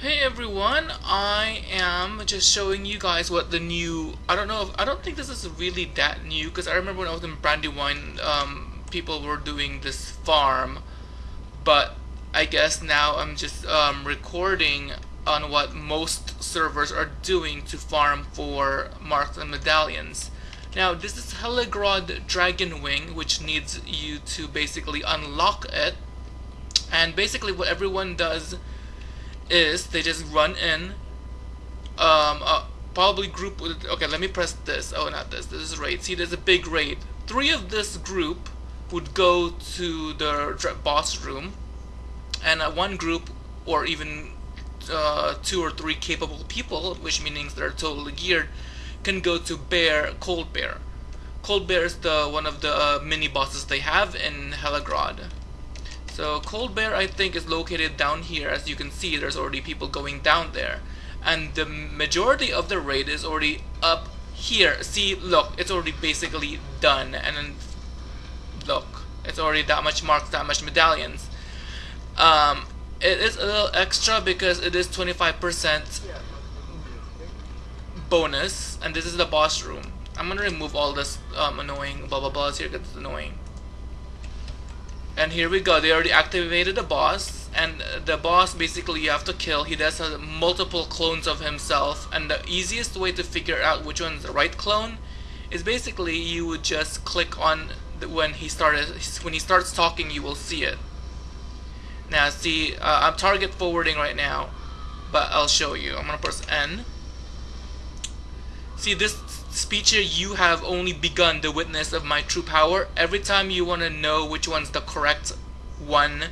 Hey everyone, I am just showing you guys what the new, I don't know, if, I don't think this is really that new because I remember when I was in Brandywine, um, people were doing this farm, but I guess now I'm just um, recording on what most servers are doing to farm for marks and medallions. Now this is Helegrod Dragon Wing which needs you to basically unlock it. And basically what everyone does is they just run in um uh, probably group with okay let me press this. Oh not this. This is raid. See there's a big raid. Three of this group would go to the boss room and uh, one group or even uh, two or three capable people which means they're totally geared can go to bear cold bear. Cold bear is the one of the uh, mini bosses they have in Helegrod so Cold Bear I think is located down here. As you can see there's already people going down there. And the majority of the raid is already up here. See look it's already basically done. And then look it's already that much marks that much medallions. Um, it is a little extra because it is 25% bonus. And this is the boss room. I'm gonna remove all this um, annoying blah blah blah here because it's annoying and here we go, they already activated the boss, and the boss basically you have to kill. He does multiple clones of himself, and the easiest way to figure out which one's the right clone is basically you would just click on the, when he started when he starts talking, you will see it. Now, see, uh, I'm target forwarding right now, but I'll show you. I'm gonna press N. See, this Speecher, you have only begun the witness of my true power. Every time you want to know which one's the correct one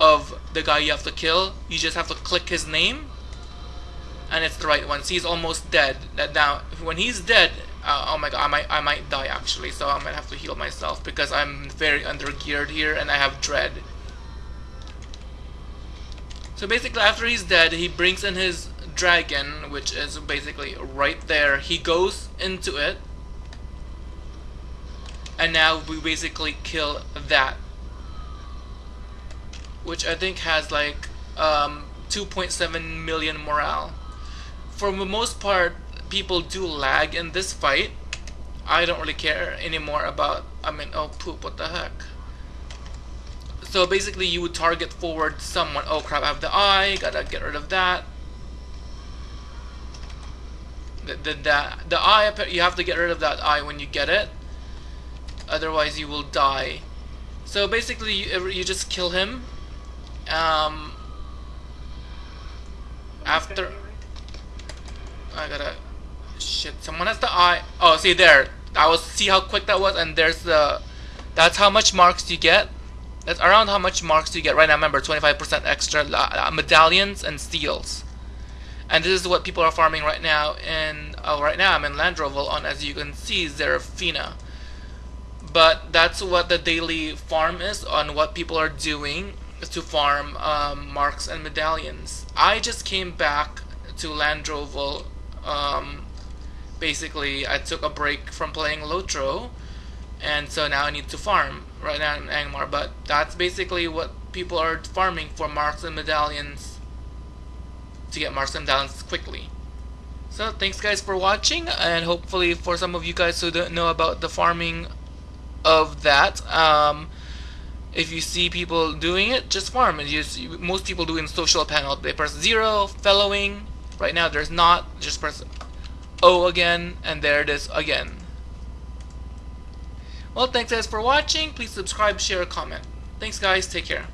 of the guy you have to kill, you just have to click his name, and it's the right one. See, he's almost dead. That now, when he's dead, uh, oh my god, I might, I might die actually, so I might have to heal myself because I'm very under geared here and I have dread. So basically, after he's dead, he brings in his dragon, which is basically right there. He goes into it, and now we basically kill that, which I think has like um, 2.7 million morale. For the most part, people do lag in this fight. I don't really care anymore about, I mean, oh poop, what the heck. So basically you would target forward someone, oh crap, I have the eye, gotta get rid of that. The, the, the, the eye, you have to get rid of that eye when you get it. Otherwise you will die. So basically you, you just kill him. Um, after... I gotta... Shit, someone has the eye. Oh, see there. I was see how quick that was and there's the... That's how much marks you get. That's around how much marks you get right now. Remember, 25% extra uh, medallions and seals. And this is what people are farming right now in, uh, right now I'm in Landroval on, as you can see, Zerafina. But that's what the daily farm is on what people are doing to farm um, marks and medallions. I just came back to Landroval. Um, basically, I took a break from playing Lotro, and so now I need to farm right now in Angmar. But that's basically what people are farming for marks and medallions to get marks and downs quickly. So thanks guys for watching and hopefully for some of you guys who don't know about the farming of that um, if you see people doing it just farm. And just most people do in social panel they press zero fellowing. Right now there's not just press O again and there it is again. Well thanks guys for watching. Please subscribe share comment. Thanks guys take care